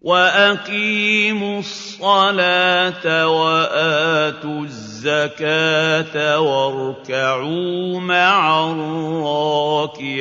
وَأَقِيمُوا الصَّلَاةَ وَآتُوا الزَّكَاةَ وَارْكَعُوا مَعَ الرَّاكِعِينَ